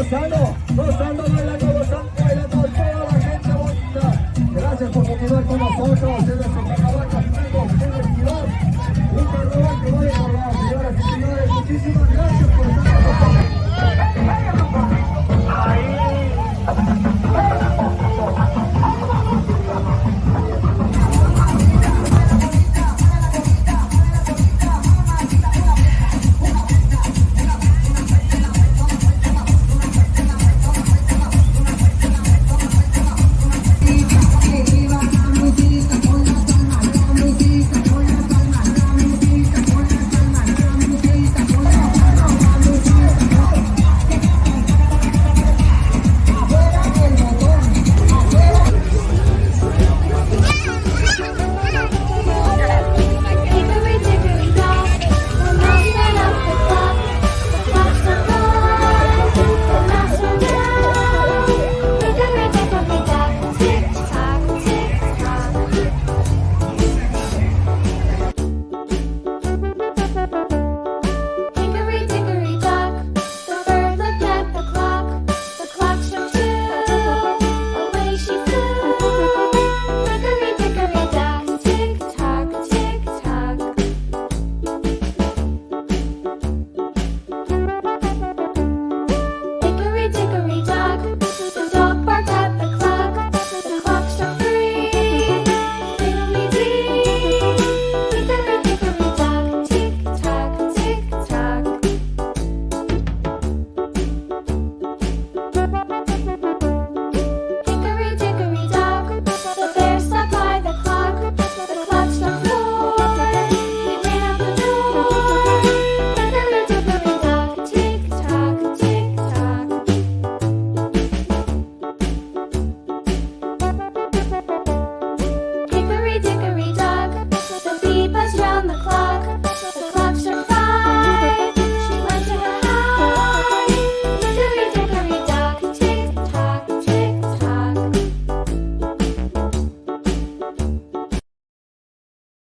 gozando, gozando, bailando, gozando.